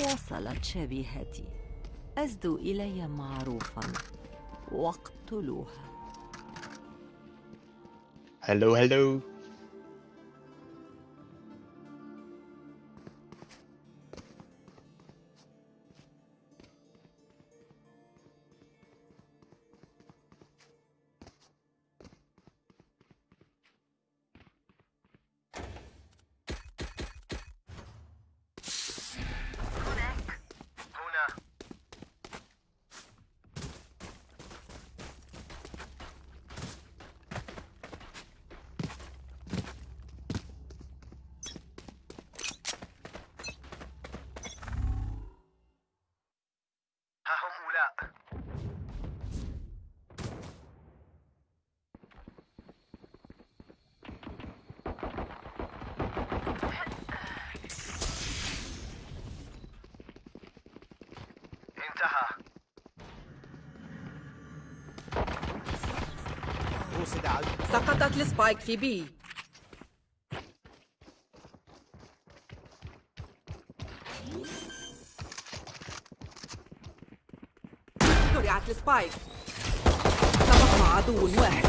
وصلت شبيهتي أزدوا إلي معروفا. واقتلوها. هلو هلو سقطت ال Spike في B. زرعت ال Spike تبقى عدو واحد.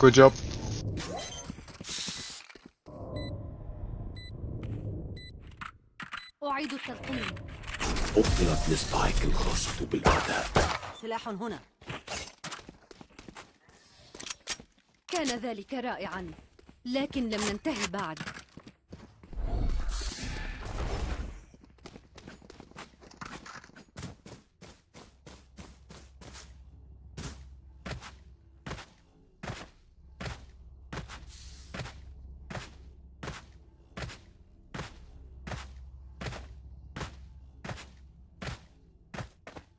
good job أعيد التلقيم أبطلت السبايك الخاصة بالأعداء. سلاح هنا. كان ذلك رائعا لكن لم ننتهي بعد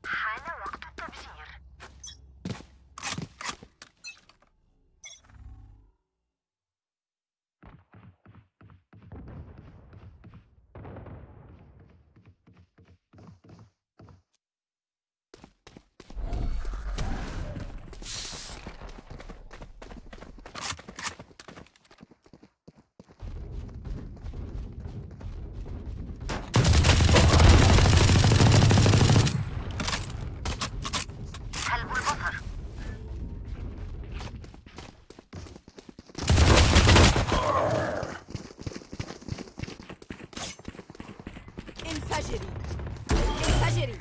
حان وقت التبشير حلب البصر انفجري انفجري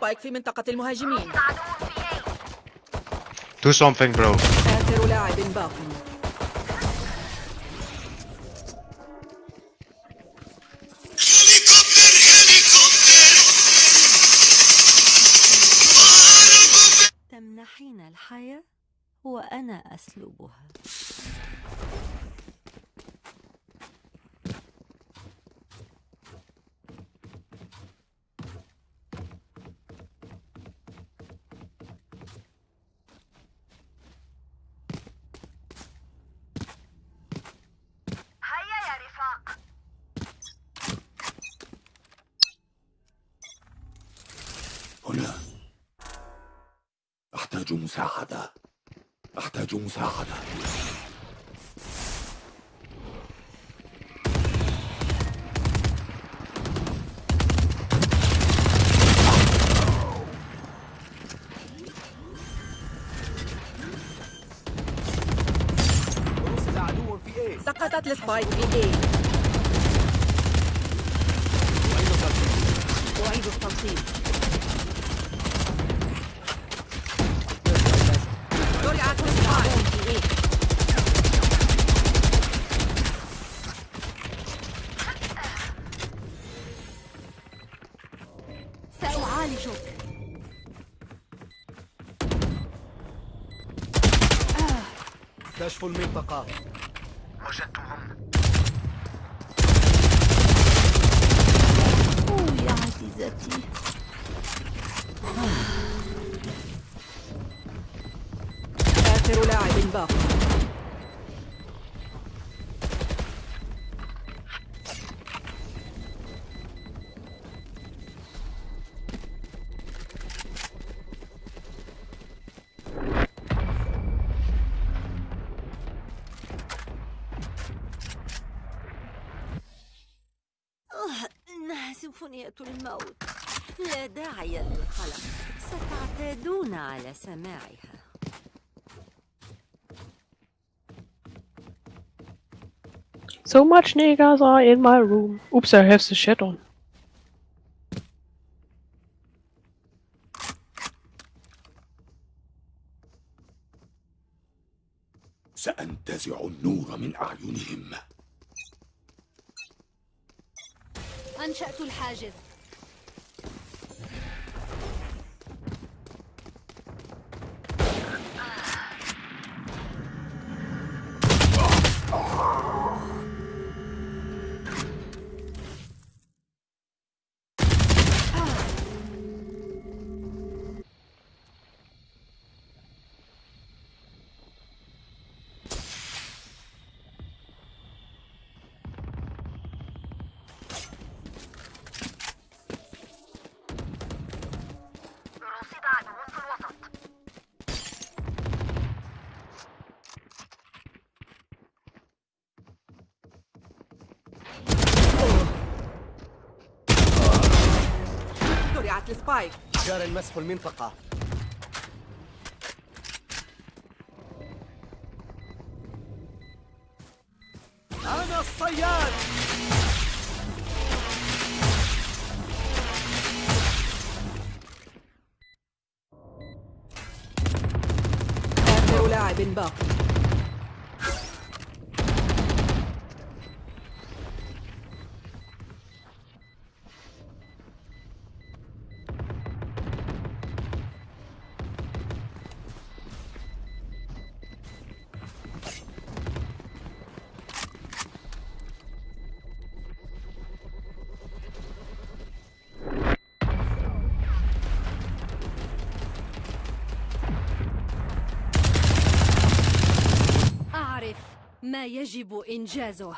السبايك في منطقة المهاجمين. Do something bro. آخر لاعب باق. تمنحين الحياة وأنا أسلبها هيا يا رفاق هنا أحتاج مساعدة. أحتاج مساعدة. إيه سقطت ال Spike في A أعيد التلقيم زرعت ال Spike في A سأعالجك كشف المنطقة. وجدتهم. أوه يا عزيزتي. آخر لاعب باق الموت. لا داعي للقلق. ستعتادون على سماعها. So much niggas are in my room. Oops, I have the shit on. سأنتزع النور من أعينهم. أنشأت الحاجز. السبايك جار المسح المنطقة. أنا الصياد! آخر لاعب باقي. ما يجب إنجازه.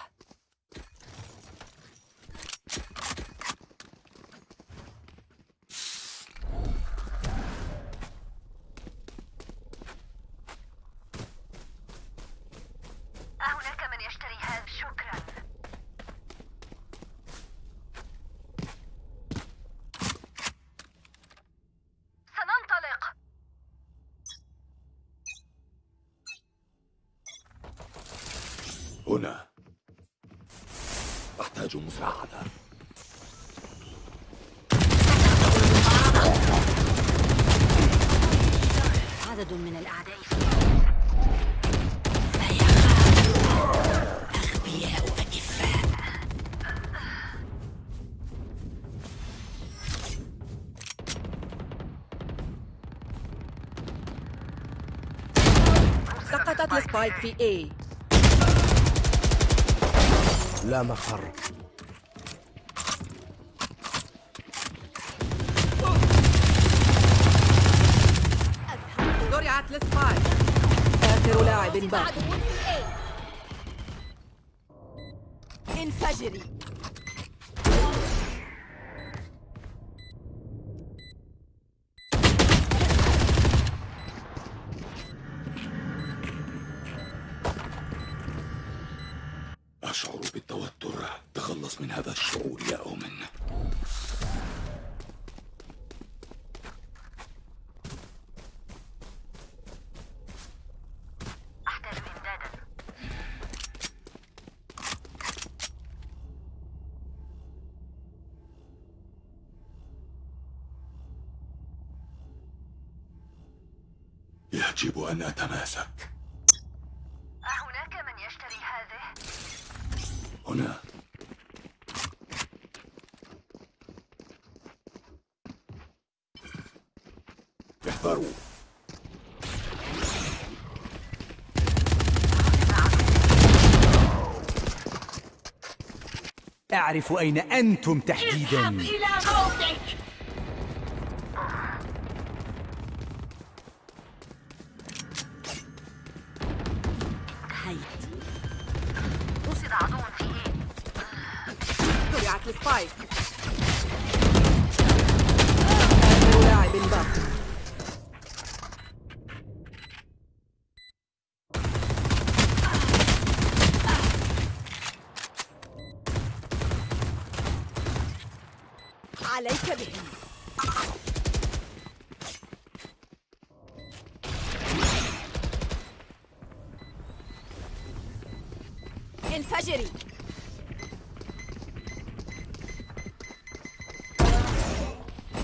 السبايك في A لا مفر يجب أن أتماسك. أهناك من يشتري هذه؟ هنا. احذروا أعرف أين أنتم تحديدا. إلى موتك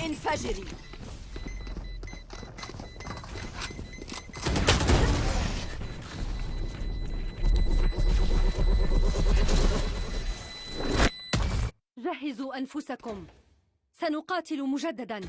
انفجري جهزوا أنفسكم. سنقاتل مجددا.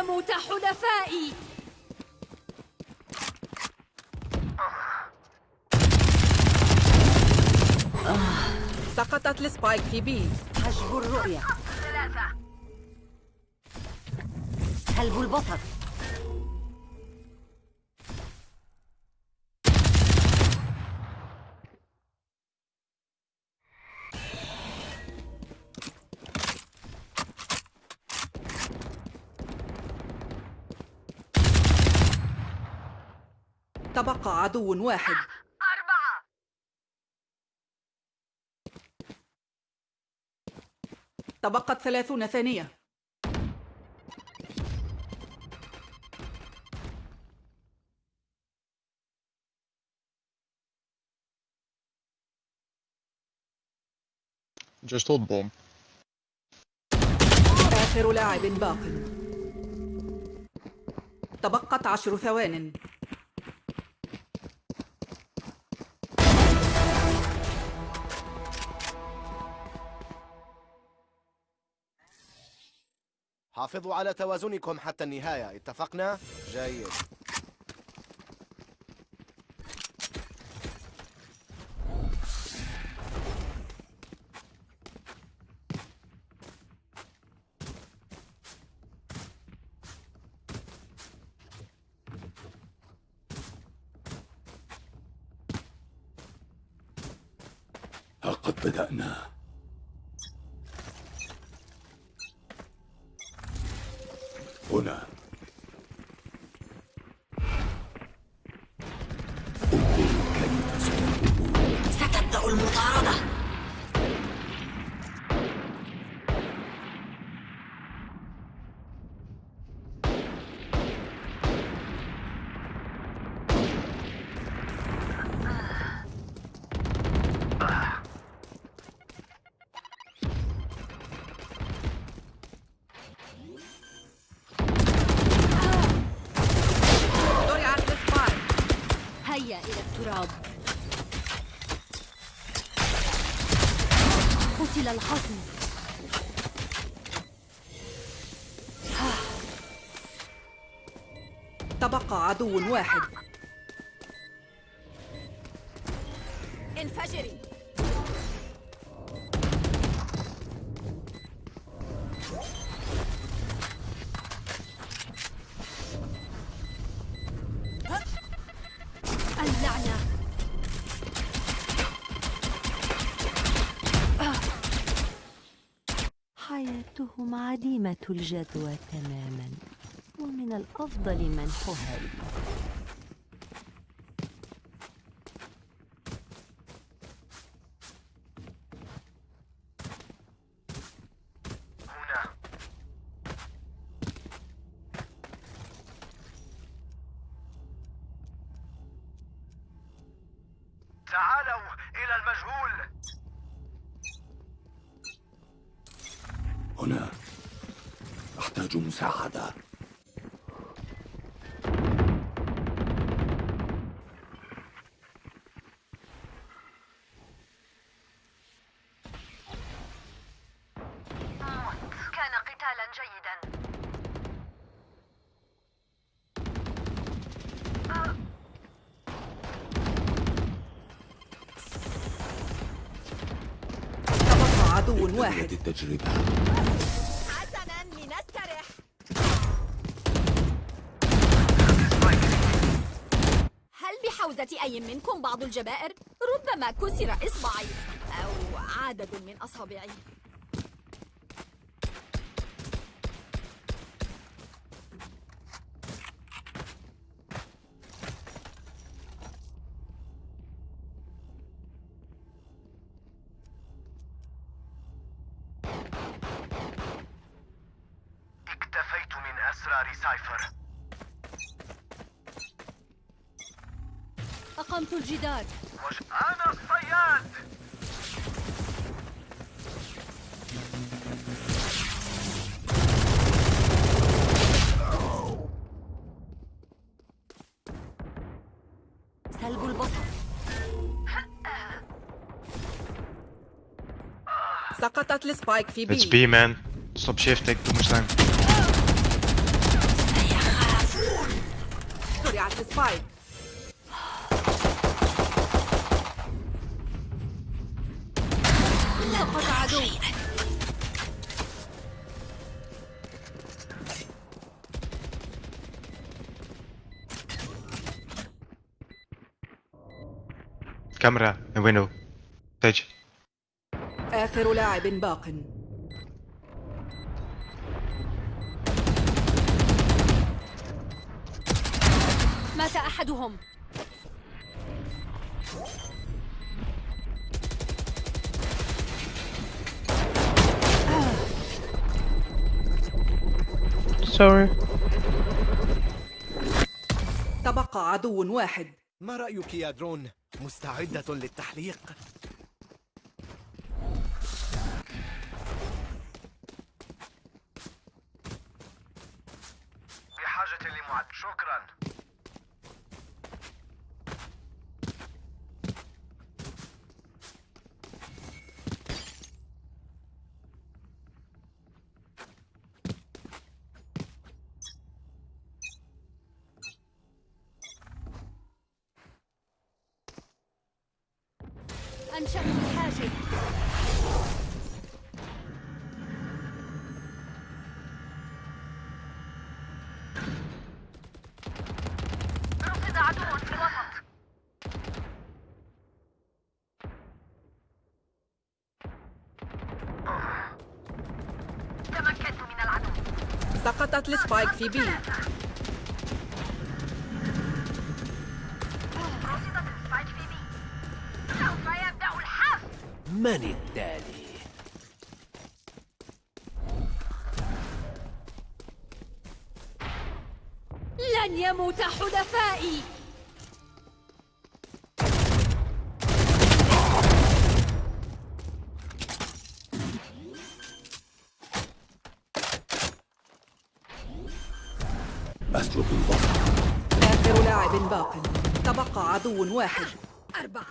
يموت حلفائي. سقطت السبايك في بي. حجب الرؤية. ثلاثة سلب البصر. عدو واحد. أربعة. تبقت ثلاثون ثانية. Just hold bomb. آخر لاعب باق. تبقت عشر ثوان. حافظوا على توازنكم حتى النهاية اتفقنا؟ جيد إلى التراب قتل الخصم. تبقى عدو واحد. الجدوى تماما. ومن الأفضل منحها لي التجربة حسنا لنسترح هل بحوزة أي منكم بعض الجبائر؟ ربما كسر إصبعي أو عدد من أصابعي سقطت السبايك في It's بي B, man. Stop shifting. Too much time. زرعت السبايك سقط عدو Camera and window. آخر لاعب باق مات أحدهم Sorry. تبقى عدو واحد ما رأيك يا درون؟ مستعدة للتحليق؟ شكرا أنشأت الحاجز رصد عدو في الوسط تمكنت من العدو سقطت السبايك في بي من التالي؟ لن يموت حلفائي أسلب البصر آخر لاعب باق. تبقى عدو واحد. أربعة.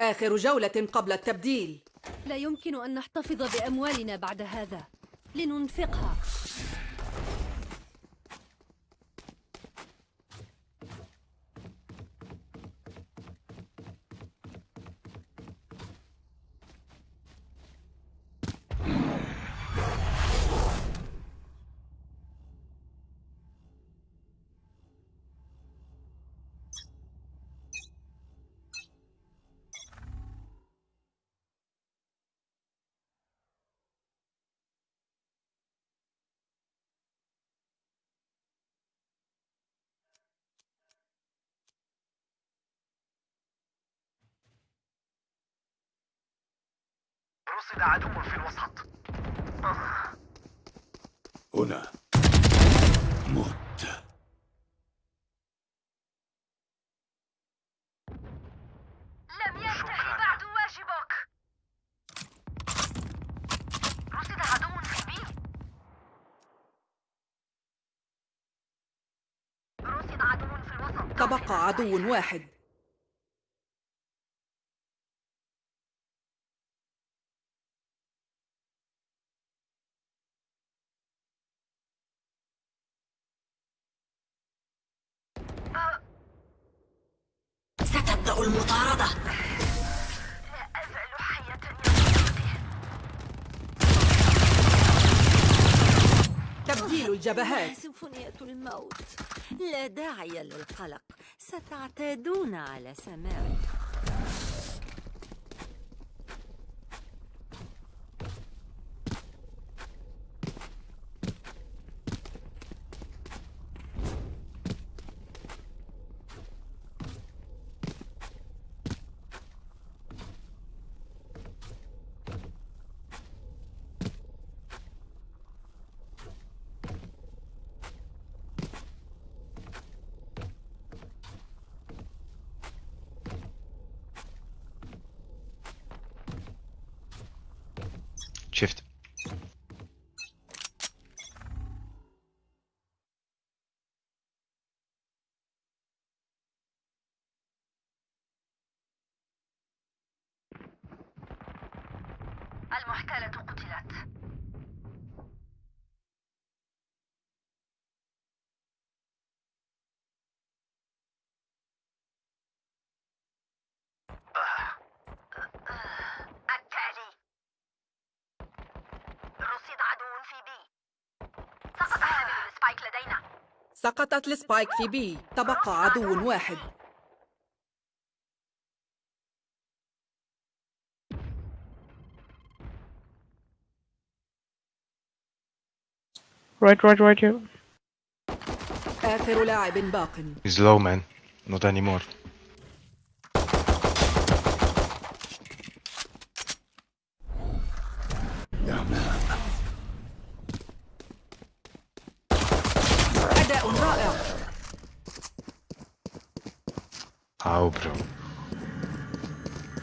آخر جولة قبل التبديل. لا يمكن أن نحتفظ بأموالنا بعد هذا. لننفقها. رصد عدو في الوسط. هنا. مت لم ينتهي بعد واجبك. رصد عدو في بي رصد عدو في الوسط. تبقى عدو واحد. الجبهات. سيمفونية الموت لا داعي للقلق. ستعتادون على سماعي قتلت التالي. رصد عدو في B. سقط حامل ال Spike لدينا. سقطت ال Spike في B. تبقى عدو واحد. Right, right, right here. He's low, man. Not anymore. How, bro?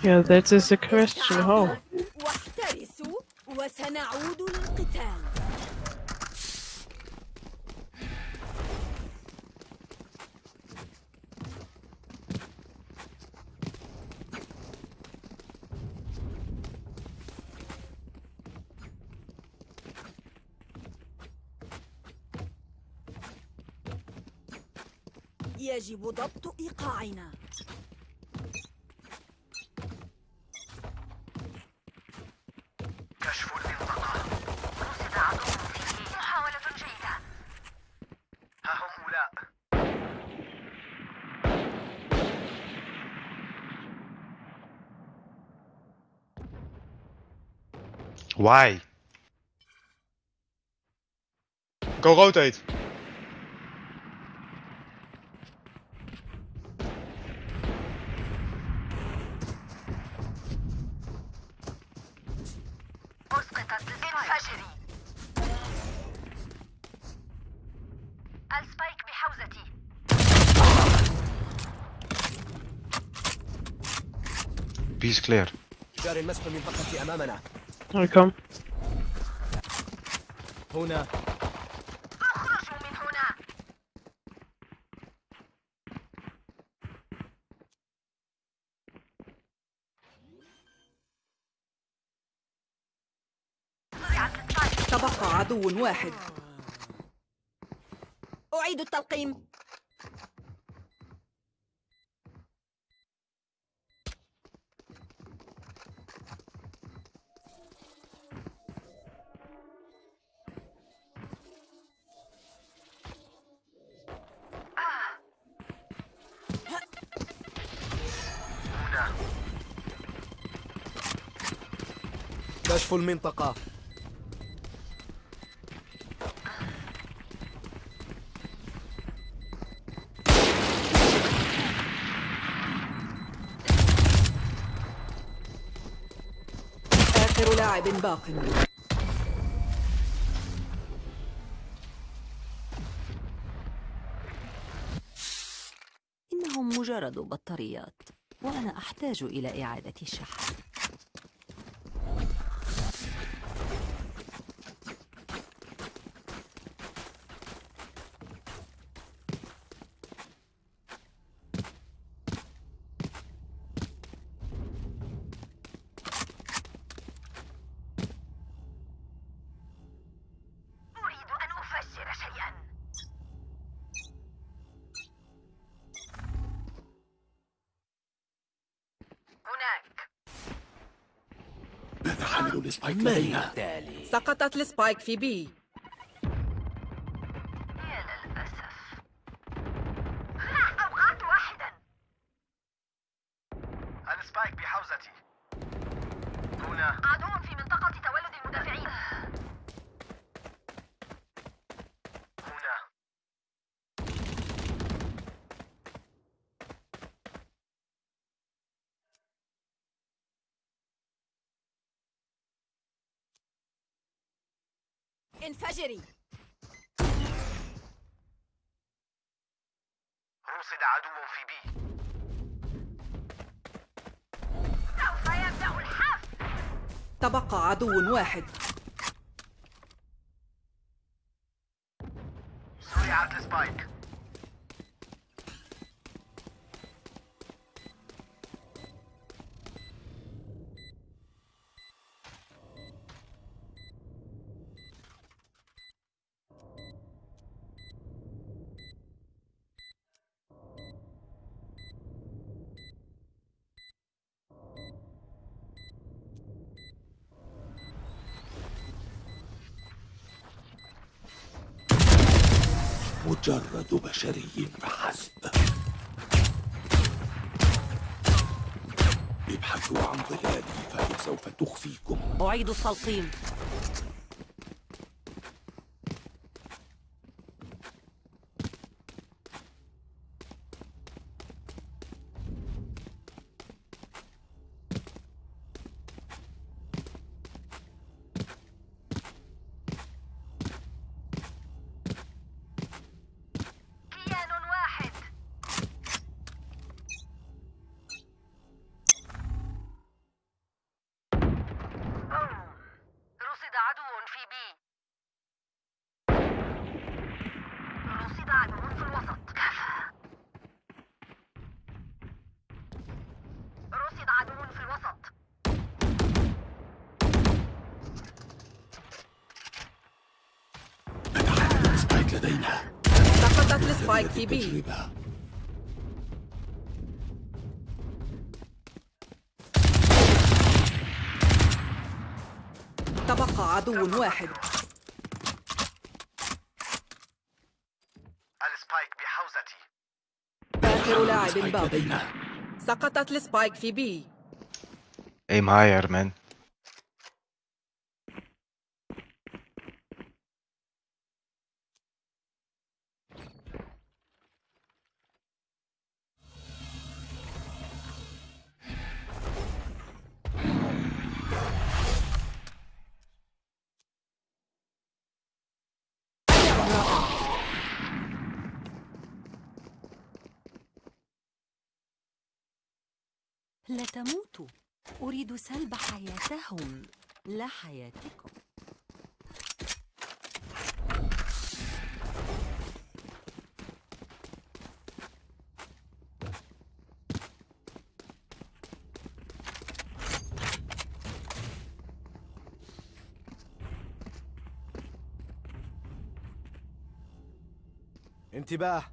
Yeah, that is a question. How? يجب ضبط إيقاعنا. رصد عدو. في بي محاولة جيدة. ها هم لا. Why? Go rotate clear. جاري المسح المنطقة أمامنا. I come. هنا اخرجوا من هنا. تبقى عدو واحد. أعيد التلقيم. كشف المنطقة. آخر لاعب باق. إنهم مجرد بطاريات وأنا أحتاج إلى إعادة الشحن. التالي سقطت ال Spike في B. ال Spike بحوزتي. هنا. عدو في منطقة تولد المدافعين. انفجري رصد عدو في بي. سوف يبدأ الحفل تبقى عدو واحد. زرعت السبايك. مجرد بشري فحسب ابحثوا عن ظلالي فهي سوف تخفيكم. أعيد التلقيم. تبقى عدو واحد. ال Spike بحوزتي. آخر لاعب باقي. سقطت ال Spike في B. Aim higher, man. أريد سلب حياتهم لا حياتكم انتباه.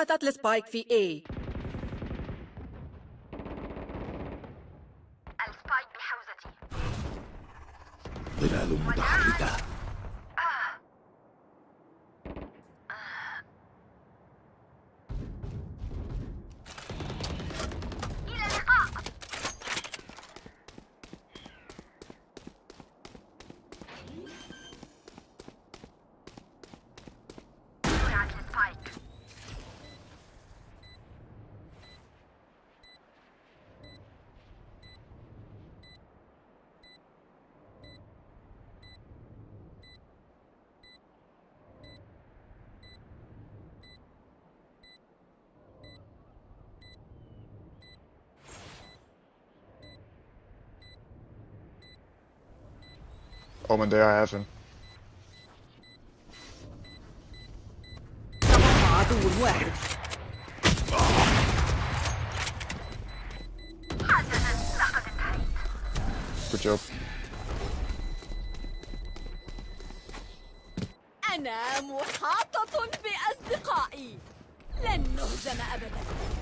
سقطت السبايك في A. Oh, man, there I have him. Good job. أنا محاطة بأصدقائي لن نهزم أبداً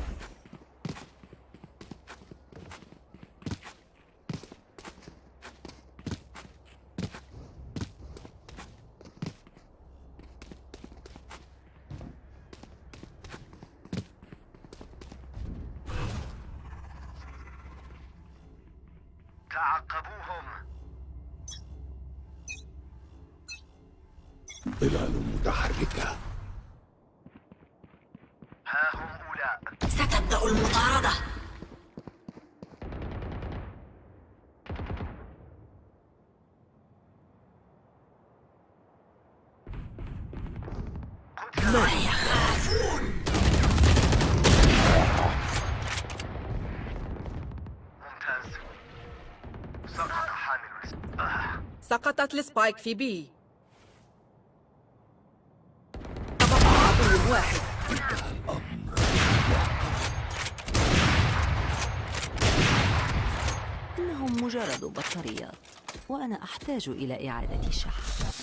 سقطت السبايك في بي. واحد إنهم مجرد بطاريات وأنا أحتاج إلى إعادة شحن.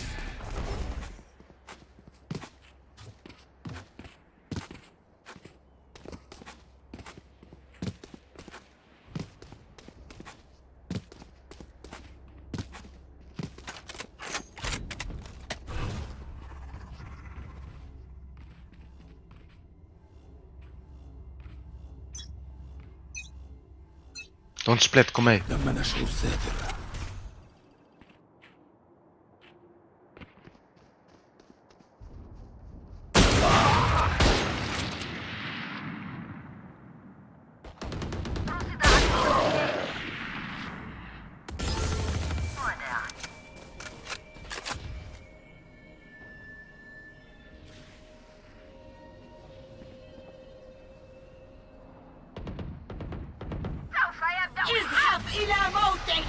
on se splet, اذهب إلى موتك.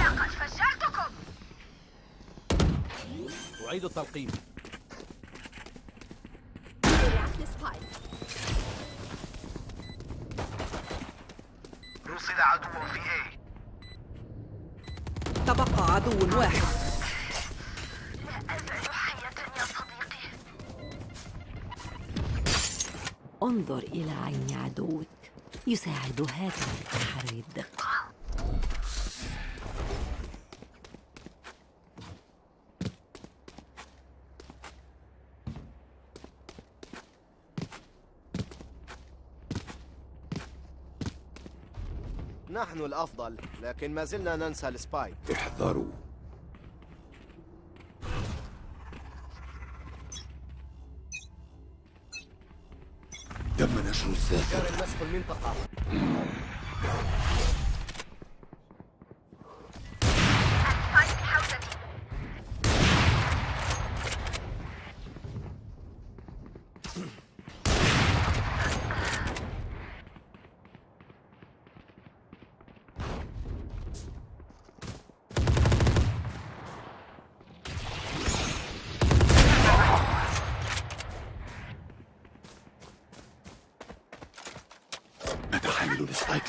لقد فجرتكم أعيد التلقيم. رصد عدو في A. تبقى عدو واحد. انظر إلى عين عدوك. يساعد هذا في تحري الدقة. نحن الأفضل لكن ما زلنا ننسى السبايك. احذروا. نشر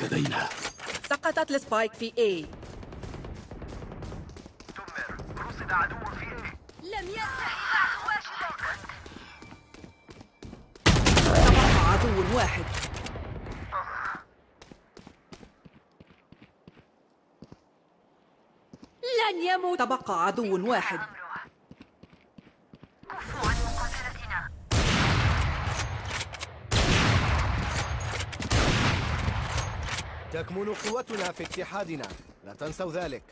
لدينا. سقطت السبايك في دمر رصد عدو في لم ينتهي بعد واجبك تبقى عدو واحد. لن يموت. تبقى عدو واحد. تكمن قوتنا في اتحادنا. لا تنسوا ذلك.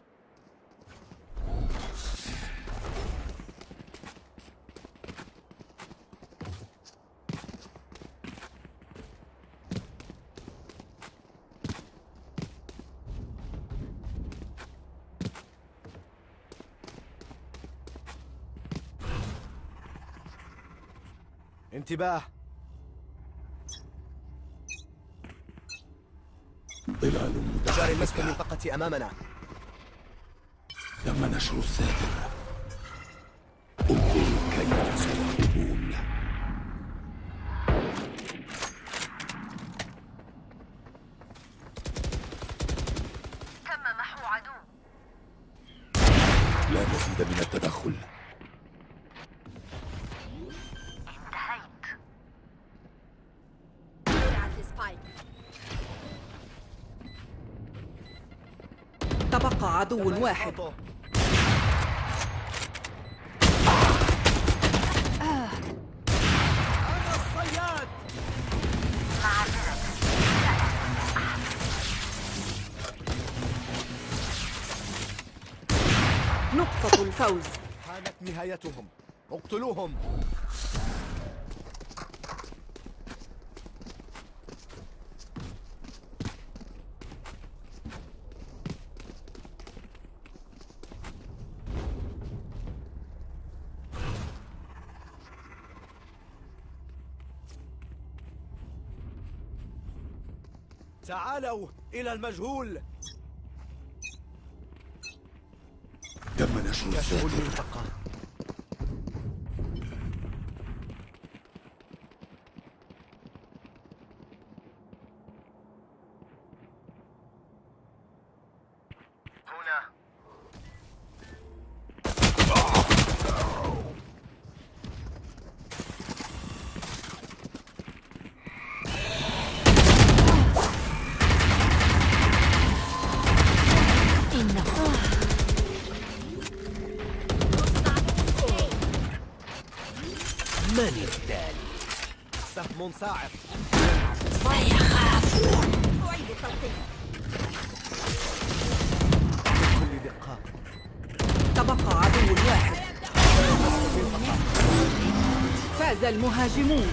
انتباه. جاري مسك متحركة المنطقة أمامنا. تم نشر الساتر واحد. نقطة الفوز. كانت نهايتهم. اقتلوهم. تعالوا إلى المجهول. تم نشر كشف صاعق بكل دقة تبقى عدو واحد فاز المهاجمون.